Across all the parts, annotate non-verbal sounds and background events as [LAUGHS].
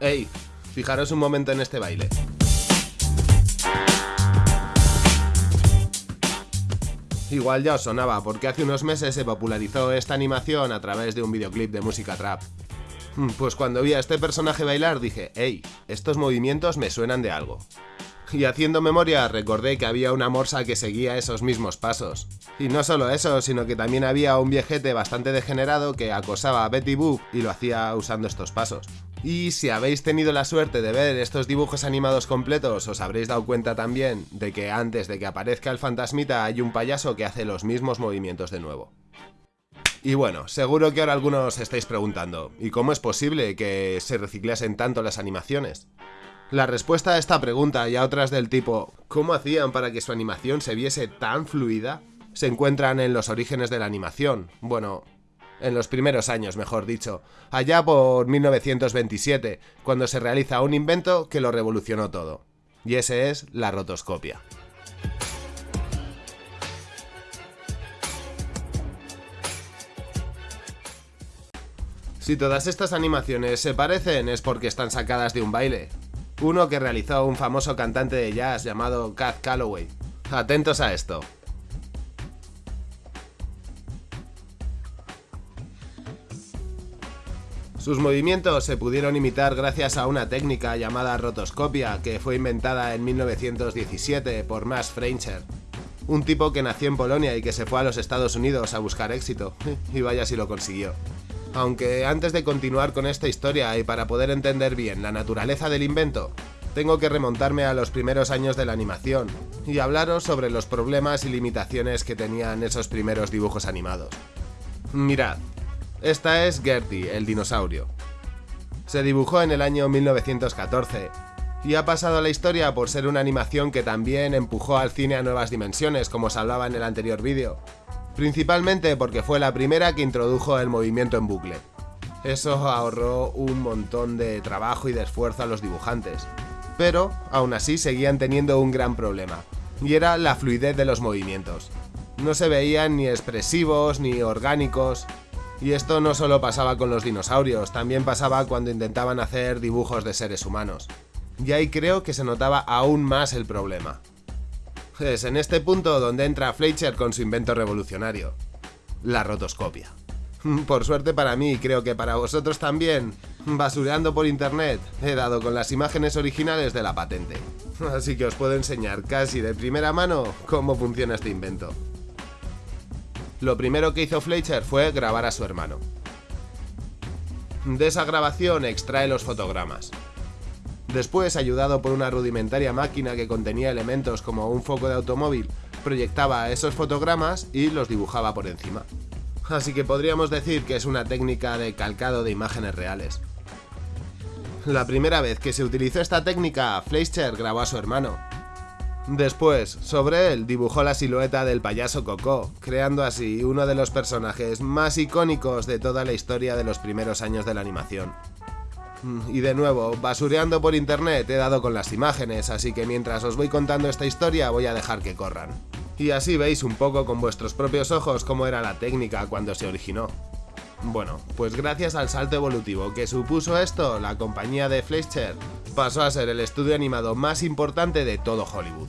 ¡Ey! Fijaros un momento en este baile. Igual ya os sonaba, porque hace unos meses se popularizó esta animación a través de un videoclip de música trap. Pues cuando vi a este personaje bailar dije, ¡Ey! Estos movimientos me suenan de algo. Y haciendo memoria recordé que había una morsa que seguía esos mismos pasos. Y no solo eso, sino que también había un viejete bastante degenerado que acosaba a Betty Boop y lo hacía usando estos pasos. Y si habéis tenido la suerte de ver estos dibujos animados completos, os habréis dado cuenta también de que antes de que aparezca el fantasmita hay un payaso que hace los mismos movimientos de nuevo. Y bueno, seguro que ahora algunos estáis preguntando, ¿y cómo es posible que se reciclasen tanto las animaciones? La respuesta a esta pregunta y a otras del tipo ¿cómo hacían para que su animación se viese tan fluida? se encuentran en los orígenes de la animación. Bueno, en los primeros años, mejor dicho, allá por 1927, cuando se realiza un invento que lo revolucionó todo. Y ese es la rotoscopia. Si todas estas animaciones se parecen es porque están sacadas de un baile, uno que realizó un famoso cantante de jazz llamado Cat Calloway. Atentos a esto. Sus movimientos se pudieron imitar gracias a una técnica llamada rotoscopia que fue inventada en 1917 por Max Freinscher, un tipo que nació en Polonia y que se fue a los Estados Unidos a buscar éxito, [LAUGHS] y vaya si lo consiguió. Aunque antes de continuar con esta historia y para poder entender bien la naturaleza del invento, tengo que remontarme a los primeros años de la animación y hablaros sobre los problemas y limitaciones que tenían esos primeros dibujos animados. Mirad, esta es Gertie, el dinosaurio. Se dibujó en el año 1914 y ha pasado a la historia por ser una animación que también empujó al cine a nuevas dimensiones, como os hablaba en el anterior vídeo, principalmente porque fue la primera que introdujo el movimiento en bucle. Eso ahorró un montón de trabajo y de esfuerzo a los dibujantes, pero aún así seguían teniendo un gran problema, y era la fluidez de los movimientos. No se veían ni expresivos ni orgánicos, y esto no solo pasaba con los dinosaurios, también pasaba cuando intentaban hacer dibujos de seres humanos. Y ahí creo que se notaba aún más el problema. Es en este punto donde entra Fleischer con su invento revolucionario, la rotoscopia. [LAUGHS] Por suerte para mí, creo que para vosotros también, basureando por internet, he dado con las imágenes originales de la patente. [LAUGHS] Así que os puedo enseñar casi de primera mano cómo funciona este invento. Lo primero que hizo Fleischer fue grabar a su hermano. De esa grabación extrae los fotogramas. Después, ayudado por una rudimentaria máquina que contenía elementos como un foco de automóvil, proyectaba esos fotogramas y los dibujaba por encima. Así que podríamos decir que es una técnica de calcado de imágenes reales. La primera vez que se utilizó esta técnica, Fleischer grabó a su hermano. Después, sobre él, dibujó la silueta del payaso Coco, creando así uno de los personajes más icónicos de toda la historia de los primeros años de la animación. Y de nuevo, basureando por internet he dado con las imágenes, así que mientras os voy contando esta historia voy a dejar que corran. Y así veis un poco con vuestros propios ojos cómo era la técnica cuando se originó. Bueno, pues gracias al salto evolutivo que supuso esto, la compañía de Fleischer pasó a ser el estudio animado más importante de todo Hollywood.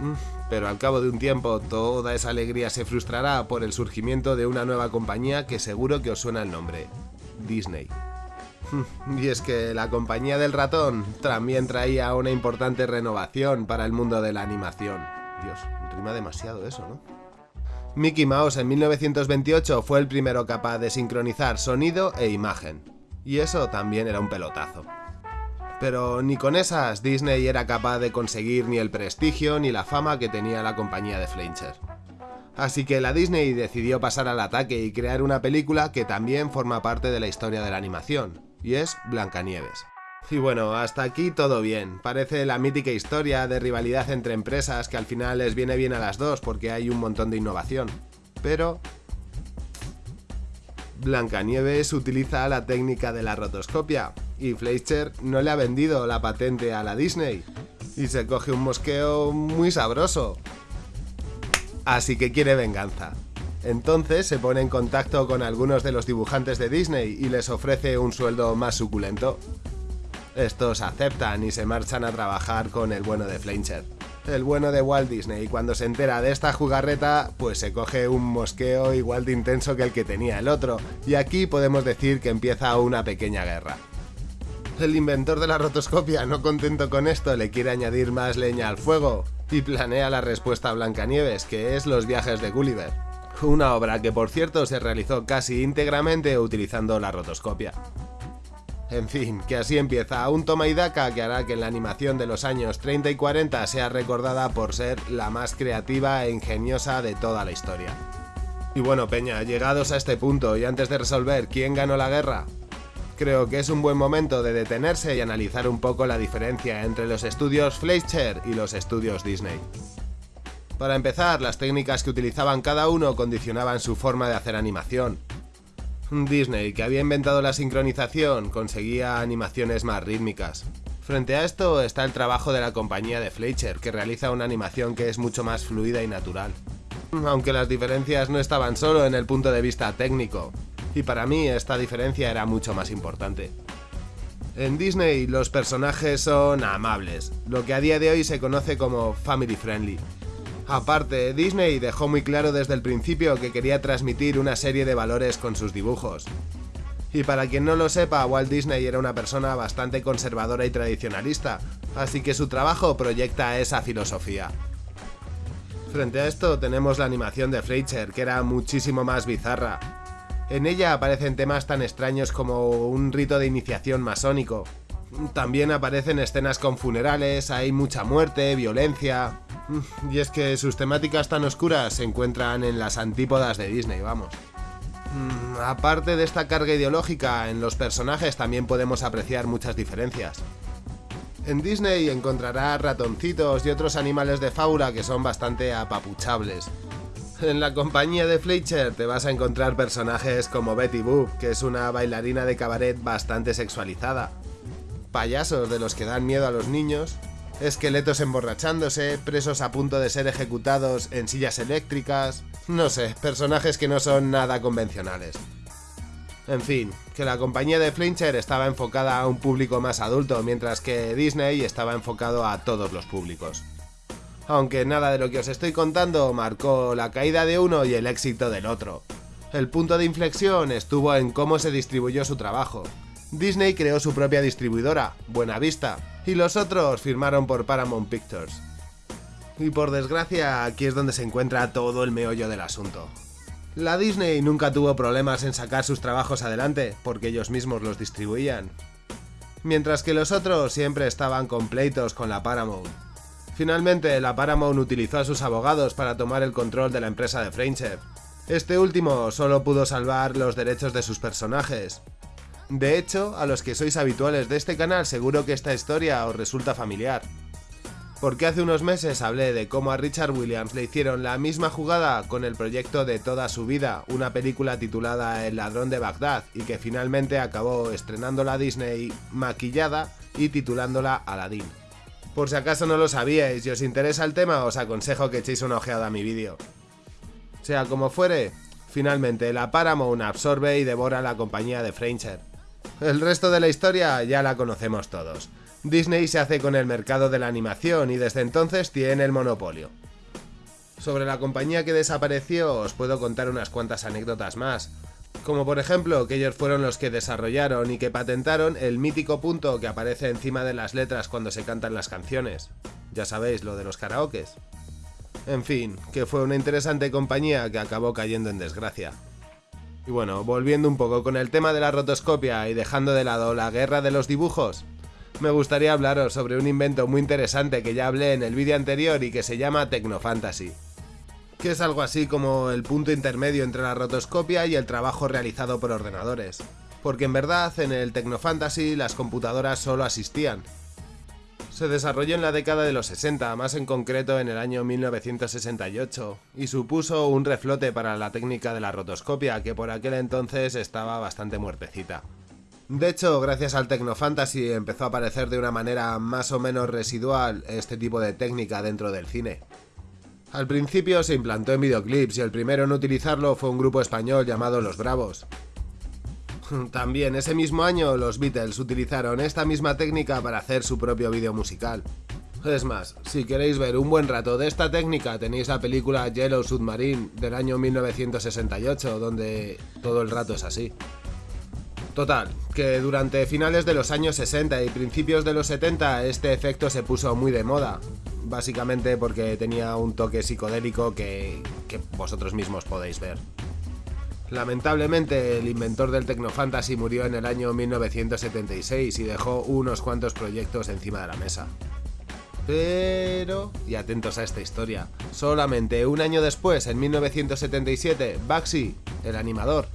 Mm, pero al cabo de un tiempo toda esa alegría se frustrará por el surgimiento de una nueva compañía que seguro que os suena el nombre, Disney. [LAUGHS] Y es que la compañía del ratón también traía una importante renovación para el mundo de la animación. Dios, rima demasiado eso, ¿no? Mickey Mouse en 1928 fue el primero capaz de sincronizar sonido e imagen. Y eso también era un pelotazo. Pero ni con esas Disney era capaz de conseguir ni el prestigio ni la fama que tenía la compañía de Fleischer. Así que la Disney decidió pasar al ataque y crear una película que también forma parte de la historia de la animación, y es Blancanieves. Y bueno, hasta aquí todo bien. Parece la mítica historia de rivalidad entre empresas que al final les viene bien a las dos porque hay un montón de innovación. Pero... Blancanieves utiliza la técnica de la rotoscopia y Fleischer no le ha vendido la patente a la Disney. Y se coge un mosqueo muy sabroso. Así que quiere venganza. Entonces se pone en contacto con algunos de los dibujantes de Disney y les ofrece un sueldo más suculento. Estos aceptan y se marchan a trabajar con el bueno de Fleischer. El bueno de Walt Disney, cuando se entera de esta jugarreta, pues se coge un mosqueo igual de intenso que el que tenía el otro, y aquí podemos decir que empieza una pequeña guerra. El inventor de la rotoscopia, no contento con esto, le quiere añadir más leña al fuego y planea la respuesta a Blancanieves, que es los viajes de Gulliver. Una obra que por cierto se realizó casi íntegramente utilizando la rotoscopia. En fin, que así empieza un toma y daca que hará que la animación de los años 30 y 40 sea recordada por ser la más creativa e ingeniosa de toda la historia. Y bueno, Peña, llegados a este punto y antes de resolver quién ganó la guerra, creo que es un buen momento de detenerse y analizar un poco la diferencia entre los estudios Fleischer y los estudios Disney. Para empezar, las técnicas que utilizaban cada uno condicionaban su forma de hacer animación, Disney, que había inventado la sincronización, conseguía animaciones más rítmicas. Frente a esto está el trabajo de la compañía de Fleischer, que realiza una animación que es mucho más fluida y natural. Aunque las diferencias no estaban solo en el punto de vista técnico, y para mí esta diferencia era mucho más importante. En Disney los personajes son amables, lo que a día de hoy se conoce como family friendly, Aparte, Disney dejó muy claro desde el principio que quería transmitir una serie de valores con sus dibujos. Y para quien no lo sepa, Walt Disney era una persona bastante conservadora y tradicionalista, así que su trabajo proyecta esa filosofía. Frente a esto tenemos la animación de Fleischer, que era muchísimo más bizarra. En ella aparecen temas tan extraños como un rito de iniciación masónico. También aparecen escenas con funerales, hay mucha muerte, violencia, [LAUGHS] y es que sus temáticas tan oscuras se encuentran en las antípodas de Disney, vamos. Mm, aparte de esta carga ideológica, en los personajes también podemos apreciar muchas diferencias. En Disney encontrarás ratoncitos y otros animales de fábula que son bastante apapuchables. En la compañía de Fleischer te vas a encontrar personajes como Betty Boop, que es una bailarina de cabaret bastante sexualizada. Payasos de los que dan miedo a los niños, esqueletos emborrachándose, presos a punto de ser ejecutados en sillas eléctricas, no sé, personajes que no son nada convencionales. En fin, que la compañía de Flincher estaba enfocada a un público más adulto, mientras que Disney estaba enfocado a todos los públicos. Aunque nada de lo que os estoy contando marcó la caída de uno y el éxito del otro. El punto de inflexión estuvo en cómo se distribuyó su trabajo. Disney creó su propia distribuidora, Buena Vista, y los otros firmaron por Paramount Pictures. Y por desgracia, aquí es donde se encuentra todo el meollo del asunto. La Disney nunca tuvo problemas en sacar sus trabajos adelante, porque ellos mismos los distribuían. Mientras que los otros siempre estaban completos con la Paramount. Finalmente, la Paramount utilizó a sus abogados para tomar el control de la empresa de Friendship. Este último solo pudo salvar los derechos de sus personajes, de hecho, a los que sois habituales de este canal seguro que esta historia os resulta familiar. Porque hace unos meses hablé de cómo a Richard Williams le hicieron la misma jugada con el proyecto de toda su vida, una película titulada El ladrón de Bagdad, y que finalmente acabó estrenando la Disney maquillada y titulándola Aladdin. Por si acaso no lo sabíais y os interesa el tema, os aconsejo que echéis una ojeada a mi vídeo. Sea como fuere, finalmente la Paramount absorbe y devora la compañía de Fraser. El resto de la historia ya la conocemos todos. Disney se hace con el mercado de la animación y desde entonces tiene el monopolio. Sobre la compañía que desapareció os puedo contar unas cuantas anécdotas más, como por ejemplo que ellos fueron los que desarrollaron y que patentaron el mítico punto que aparece encima de las letras cuando se cantan las canciones. Ya sabéis, lo de los karaokes. En fin, que fue una interesante compañía que acabó cayendo en desgracia. Y bueno, volviendo un poco con el tema de la rotoscopia y dejando de lado la guerra de los dibujos, me gustaría hablaros sobre un invento muy interesante que ya hablé en el vídeo anterior y que se llama Tecnofantasy. Que es algo así como el punto intermedio entre la rotoscopia y el trabajo realizado por ordenadores. Porque en verdad en el Tecnofantasy las computadoras solo asistían, se desarrolló en la década de los 60, más en concreto en el año 1968, y supuso un reflote para la técnica de la rotoscopia, que por aquel entonces estaba bastante muertecita. De hecho, gracias al Tecnofantasy empezó a aparecer de una manera más o menos residual este tipo de técnica dentro del cine. Al principio se implantó en videoclips y el primero en utilizarlo fue un grupo español llamado Los Bravos. [LAUGHS] También ese mismo año los Beatles utilizaron esta misma técnica para hacer su propio vídeo musical. Es más, si queréis ver un buen rato de esta técnica tenéis la película Yellow Submarine del año 1968 donde todo el rato es así. Total, que durante finales de los años 60 y principios de los 70 este efecto se puso muy de moda, básicamente porque tenía un toque psicodélico que, que vosotros mismos podéis ver. Lamentablemente, el inventor del Tecnofantasy murió en el año 1976 y dejó unos cuantos proyectos encima de la mesa. Pero, y atentos a esta historia, solamente un año después, en 1977, Baxi, el animador,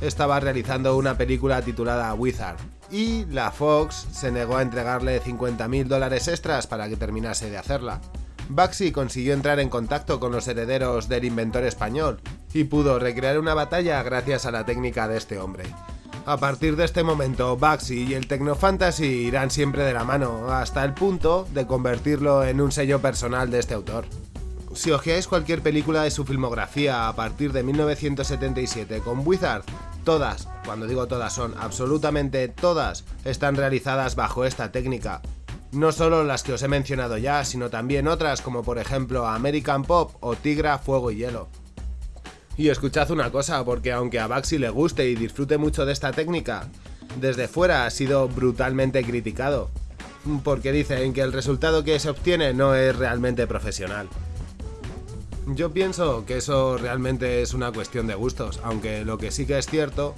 estaba realizando una película titulada Wizard, y la Fox se negó a entregarle 50.000 dólares extras para que terminase de hacerla. Baxi consiguió entrar en contacto con los herederos del inventor español y pudo recrear una batalla gracias a la técnica de este hombre. A partir de este momento, Baxi y el Tecnofantasy irán siempre de la mano, hasta el punto de convertirlo en un sello personal de este autor. Si ojeáis cualquier película de su filmografía a partir de 1977 con Wizard, Todas, cuando digo todas son absolutamente todas, están realizadas bajo esta técnica. No solo las que os he mencionado ya, sino también otras como por ejemplo American Pop o Tigra Fuego y Hielo. Y escuchad una cosa, porque aunque a Baxi le guste y disfrute mucho de esta técnica, desde fuera ha sido brutalmente criticado, porque dicen que el resultado que se obtiene no es realmente profesional. Yo pienso que eso realmente es una cuestión de gustos, aunque lo que sí que es cierto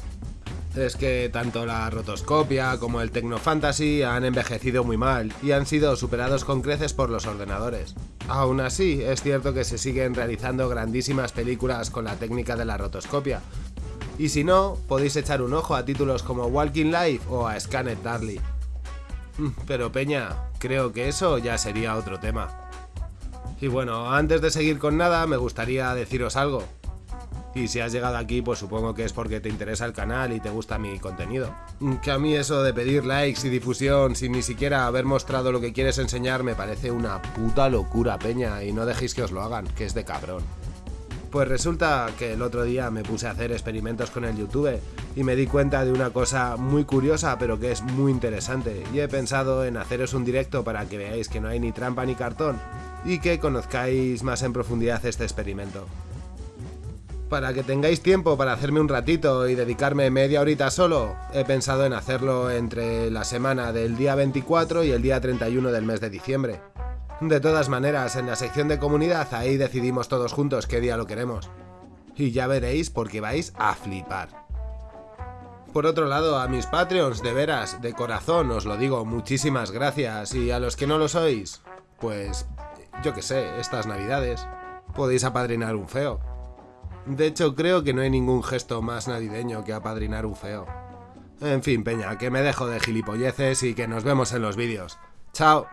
es que tanto la rotoscopia como el Tecnofantasy han envejecido muy mal y han sido superados con creces por los ordenadores. Aún así, es cierto que se siguen realizando grandísimas películas con la técnica de la rotoscopia. Y si no, podéis echar un ojo a títulos como Walking Life o a Scanned Darly. Pero Peña, creo que eso ya sería otro tema. Y bueno, antes de seguir con nada, me gustaría deciros algo. Y si has llegado aquí, pues supongo que es porque te interesa el canal y te gusta mi contenido. Que a mí eso de pedir likes y difusión sin ni siquiera haber mostrado lo que quieres enseñar me parece una puta locura, peña, y no dejéis que os lo hagan, que es de cabrón. Pues resulta que el otro día me puse a hacer experimentos con el YouTube y me di cuenta de una cosa muy curiosa pero que es muy interesante y he pensado en haceros un directo para que veáis que no hay ni trampa ni cartón y que conozcáis más en profundidad este experimento. Para que tengáis tiempo para hacerme un ratito y dedicarme media horita solo, he pensado en hacerlo entre la semana del día 24 y el día 31 del mes de diciembre. De todas maneras, en la sección de comunidad ahí decidimos todos juntos qué día lo queremos. Y ya veréis porque vais a flipar. Por otro lado, a mis Patreons, de veras, de corazón os lo digo, muchísimas gracias. Y a los que no lo sois, pues yo que sé, estas navidades, podéis apadrinar un feo. De hecho, creo que no hay ningún gesto más navideño que apadrinar un feo. En fin, peña, que me dejo de gilipolleces y que nos vemos en los vídeos. ¡Chao!